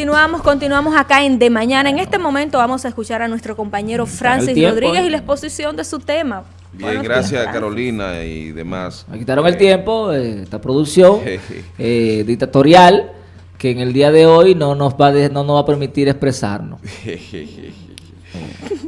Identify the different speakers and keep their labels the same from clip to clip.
Speaker 1: Continuamos, continuamos acá en De Mañana. En este momento vamos a escuchar a nuestro compañero Francis Rodríguez y la exposición de su tema.
Speaker 2: Bien, gracias Carolina y demás.
Speaker 3: Me quitaron el tiempo de esta producción eh, dictatorial que en el día de hoy no nos va, no nos va a permitir expresarnos.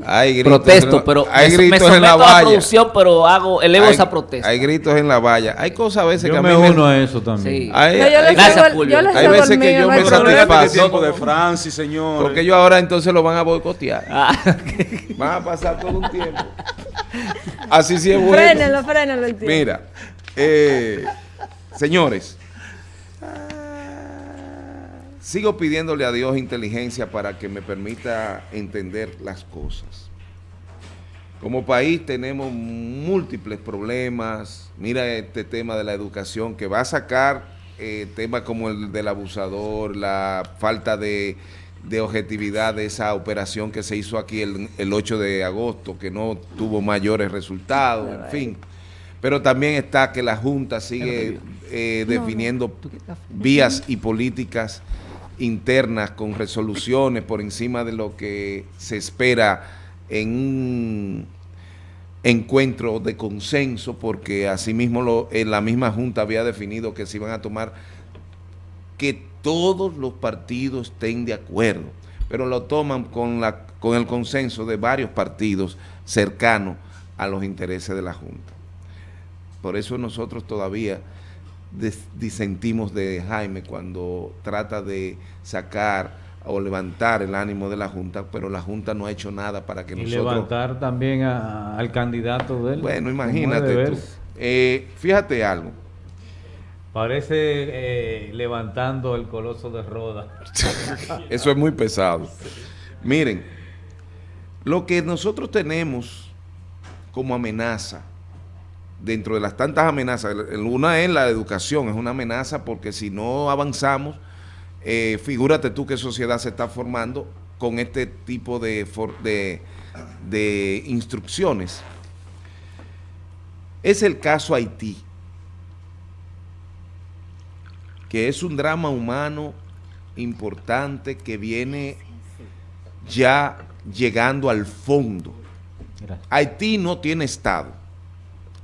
Speaker 2: hay gritos
Speaker 3: Protesto, pero
Speaker 2: hay
Speaker 3: me,
Speaker 2: gritos
Speaker 3: me
Speaker 2: en la
Speaker 3: a la
Speaker 2: valla.
Speaker 3: producción, pero hago, elevo
Speaker 2: hay,
Speaker 3: esa protesta.
Speaker 2: Hay gritos en la valla. Hay cosas a veces
Speaker 4: Yo
Speaker 2: que a
Speaker 4: me
Speaker 2: mí
Speaker 4: uno a eso también.
Speaker 3: Sí.
Speaker 2: Hay,
Speaker 1: No, yo les
Speaker 3: Gracias, Fulvio.
Speaker 1: yo les
Speaker 2: Hay veces que yo me
Speaker 4: tiempo de Francis, señor.
Speaker 2: porque ellos ahora entonces lo van a boicotear.
Speaker 3: Ah,
Speaker 2: Van a pasar todo un tiempo. Así sí es bueno.
Speaker 1: Frénelo, frénelo el tiempo.
Speaker 2: Mira, eh, señores, sigo pidiéndole a Dios inteligencia para que me permita entender las cosas. Como país tenemos múltiples problemas. Mira este tema de la educación que va a sacar eh, temas como el del abusador, la falta de, de objetividad de esa operación que se hizo aquí el, el 8 de agosto, que no tuvo mayores resultados, en fin. Pero también está que la Junta sigue eh, definiendo vías y políticas internas con resoluciones por encima de lo que se espera en un encuentro de consenso, porque asimismo lo, en la misma Junta había definido que se iban a tomar que todos los partidos estén de acuerdo, pero lo toman con, la, con el consenso de varios partidos cercanos a los intereses de la Junta. Por eso nosotros todavía disentimos de Jaime cuando trata de sacar o levantar el ánimo de la Junta, pero la Junta no ha hecho nada para que
Speaker 4: y
Speaker 2: nosotros...
Speaker 4: levantar también a- al candidato de él.
Speaker 2: Bueno, imagínate tú. Eh, fíjate algo.
Speaker 4: Parece eh, levantando el coloso de Roda.
Speaker 2: Eso es muy pesado. Miren, lo que nosotros tenemos como amenaza, dentro de las tantas amenazas, una es la educación, es una amenaza porque si no avanzamos, eh, figúrate tú qué sociedad se está formando con este tipo de, de, de instrucciones. Es el caso Haití, que es un drama humano importante que viene ya llegando al fondo. Haití no tiene Estado.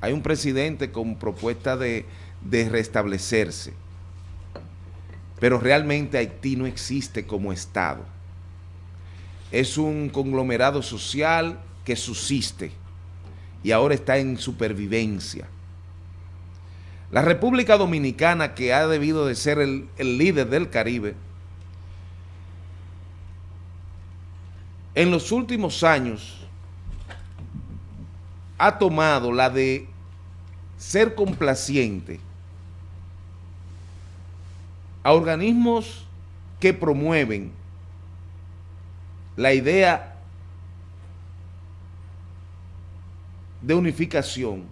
Speaker 2: Hay un presidente con propuesta de, restablecerse. Pero realmente Haití no existe como Estado. Es un conglomerado social que subsiste y ahora está en supervivencia. La República Dominicana, que ha debido de ser el líder del Caribe, en los últimos años ha tomado la de ser complaciente a organismos que promueven la idea de unificación,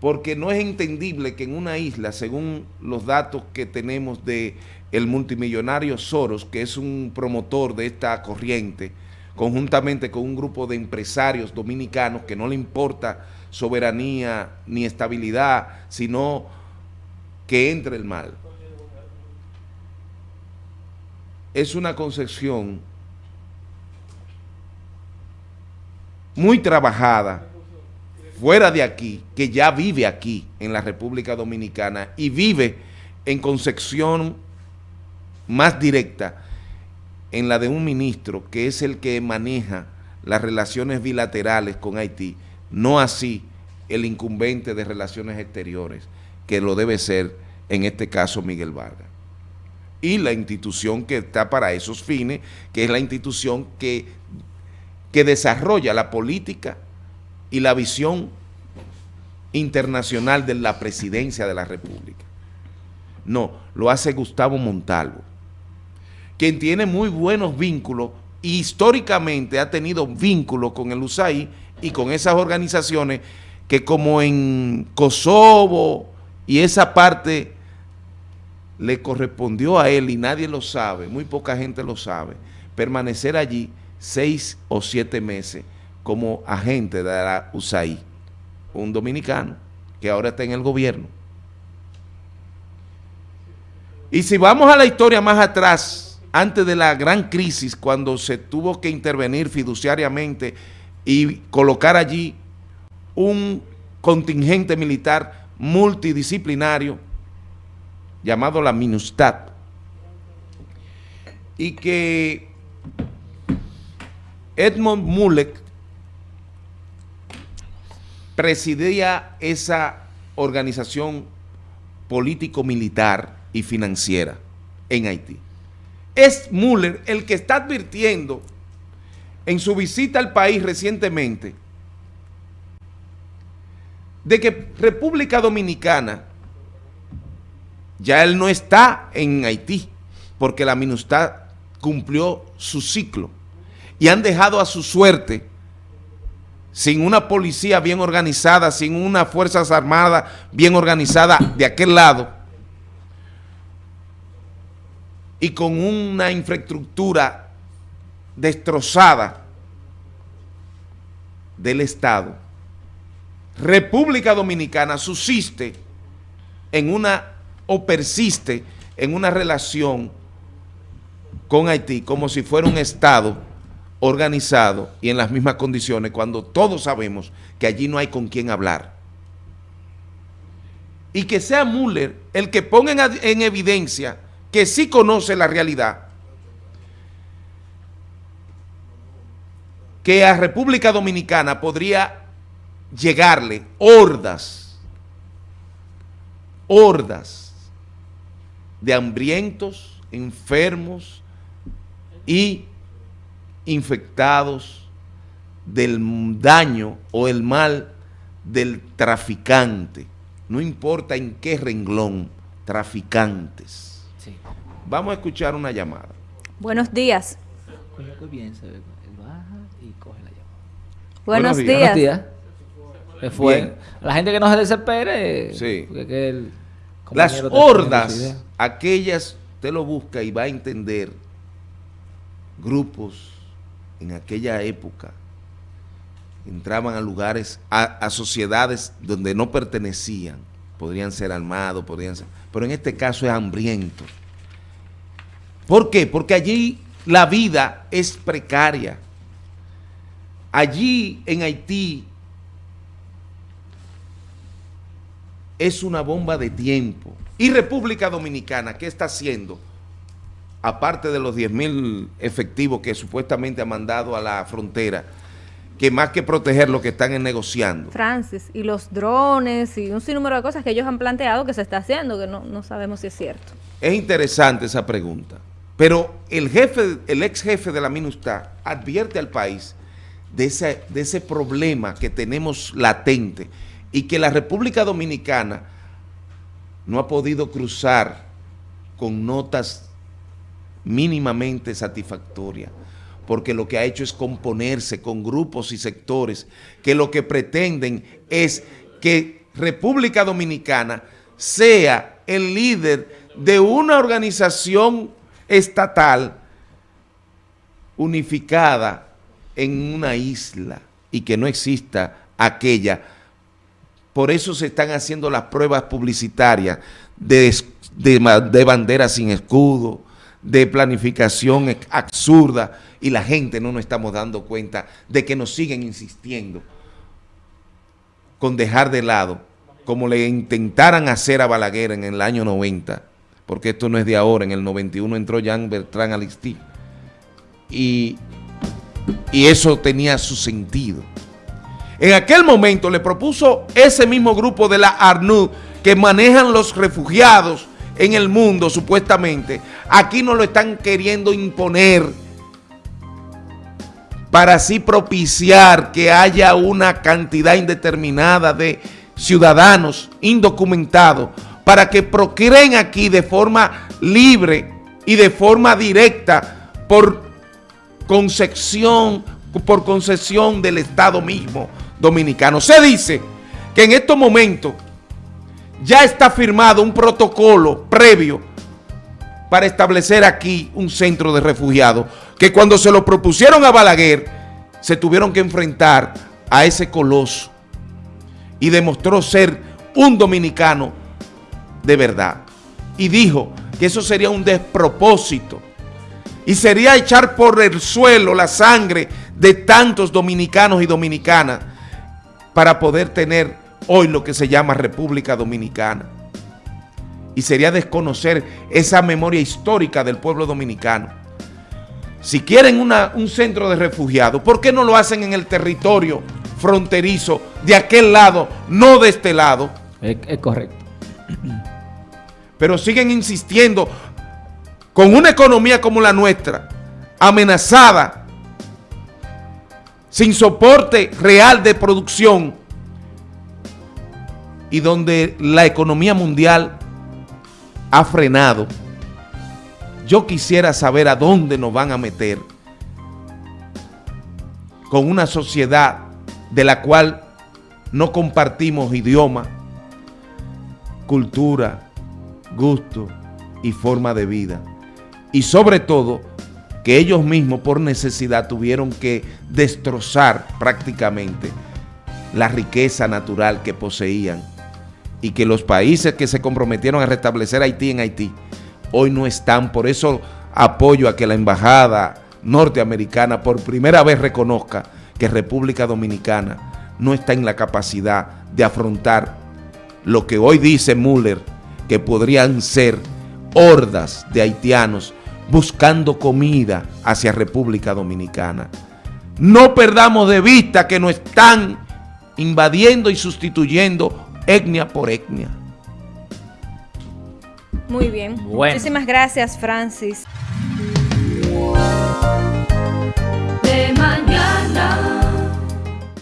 Speaker 2: porque no es entendible que en una isla, según los datos que tenemos de el multimillonario Soros, que es un promotor de esta corriente, conjuntamente con un grupo de empresarios dominicanos que no le importa soberanía ni estabilidad, sino que entre el mal. Es una concepción muy trabajada fuera de aquí, que ya vive aquí en la República Dominicana y vive en concepción más directa en la de un ministro que es el que maneja las relaciones bilaterales con Haití, no así el incumbente de relaciones exteriores, que lo debe ser en este caso Miguel Vargas. Y la institución que está para esos fines, que es la institución que, que desarrolla la política y la visión internacional de la presidencia de la República. No, lo hace Gustavo Montalvo, quien tiene muy buenos vínculos y históricamente ha tenido vínculos con el USAID y con esas organizaciones que como en Kosovo y esa parte le correspondió a él y nadie lo sabe, muy poca gente lo sabe, permanecer allí seis o siete meses como agente de la USAID, un dominicano que ahora está en el gobierno. Y si vamos a la historia más atrás, antes de la gran crisis, cuando se tuvo que intervenir fiduciariamente y colocar allí un contingente militar multidisciplinario llamado la MINUSTAT y que Edmond Mulek presidía esa organización político-militar y financiera en Haití. Es Muller el que está advirtiendo en su visita al país recientemente de que República Dominicana ya él no está en Haití porque la MINUSTAD cumplió su ciclo y han dejado a su suerte sin una policía bien organizada, sin unas fuerzas armadas bien organizadas de aquel lado y con una infraestructura destrozada del Estado, República Dominicana subsiste en una o persiste en una relación con Haití como si fuera un Estado organizado y en las mismas condiciones cuando todos sabemos que allí no hay con quién hablar. Y que sea Müller el que ponga en, evidencia que sí conoce la realidad, que a República Dominicana podría llegarle hordas, hordas de hambrientos, enfermos y infectados del daño o el mal del traficante. No importa en qué renglón, traficantes. Vamos a escuchar una llamada.
Speaker 1: Buenos días. Buenos, días.
Speaker 3: Fue. La gente que no se desespere.
Speaker 2: Sí. Las hordas, aquellas, usted lo busca y va a entender grupos en aquella época entraban a lugares, a, sociedades donde no pertenecían, podrían ser armados, podrían ser, pero en este caso es hambriento. ¿Por qué? Porque allí la vida es precaria. Allí en Haití es una bomba de tiempo. Y República Dominicana, ¿qué está haciendo? aparte de los 10 mil efectivos que supuestamente ha mandado a la frontera, que más que proteger lo que están negociando.
Speaker 1: Francis, y los drones y un sinnúmero de cosas que ellos han planteado que se está haciendo, que no, sabemos si es cierto.
Speaker 2: Es interesante esa pregunta, pero el jefe, el ex jefe de la MINUSTA advierte al país de ese, de ese problema que tenemos latente y que la República Dominicana no ha podido cruzar con notas mínimamente satisfactoria, porque lo que ha hecho es componerse con grupos y sectores que lo que pretenden es que República Dominicana sea el líder de una organización estatal unificada en una isla y que no exista aquella. Por eso se están haciendo las pruebas publicitarias de, de banderas sin escudo, de planificación absurda y la gente no nos estamos dando cuenta de que nos siguen insistiendo con dejar de lado, como le intentaran hacer a Balaguer en el año 90, porque esto no es de ahora, en el 91 entró Jean Bertrand Alistí, y, y eso tenía su sentido. En aquel momento le propuso ese mismo grupo de la ARNUD que manejan los refugiados en el mundo, supuestamente. Aquí nos lo están queriendo imponer para así propiciar que haya una cantidad indeterminada de ciudadanos indocumentados para que procreen aquí de forma libre y de forma directa por por concesión del Estado mismo dominicano. Se dice que en estos momentos ya está firmado un protocolo previo para establecer aquí un centro de refugiados, que cuando se lo propusieron a Balaguer, se tuvieron que enfrentar a ese coloso y demostró ser un dominicano de verdad. Y dijo que eso sería un despropósito, Y sería echar por el suelo la sangre de tantos dominicanos y dominicanas para poder tener hoy lo que se llama República Dominicana. Y sería desconocer esa memoria histórica del pueblo dominicano. Si quieren un centro de refugiados, ¿por qué no lo hacen en el territorio fronterizo de aquel lado, no de este lado?
Speaker 3: Es, es correcto.
Speaker 2: Pero siguen insistiendo con una economía como la nuestra, amenazada, sin soporte real de producción, y donde la economía mundial ha frenado, yo quisiera saber a dónde nos van a meter con una sociedad de la cual no compartimos idioma, cultura, gusto y forma de vida. Y sobre todo que ellos mismos por necesidad tuvieron que destrozar prácticamente la riqueza natural que poseían y que los países que se comprometieron a restablecer Haití en Haití hoy no están. Por eso apoyo a que la embajada norteamericana por primera vez reconozca que República Dominicana no está en la capacidad de afrontar lo que hoy dice Müller, que podrían ser hordas de haitianos buscando comida hacia República Dominicana. No perdamos de vista que nos están invadiendo y sustituyendo etnia por etnia.
Speaker 1: Muy bien. Muchísimas gracias, Francis.